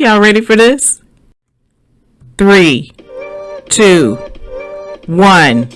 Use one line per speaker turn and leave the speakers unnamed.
Y'all ready for this? Three, two, one.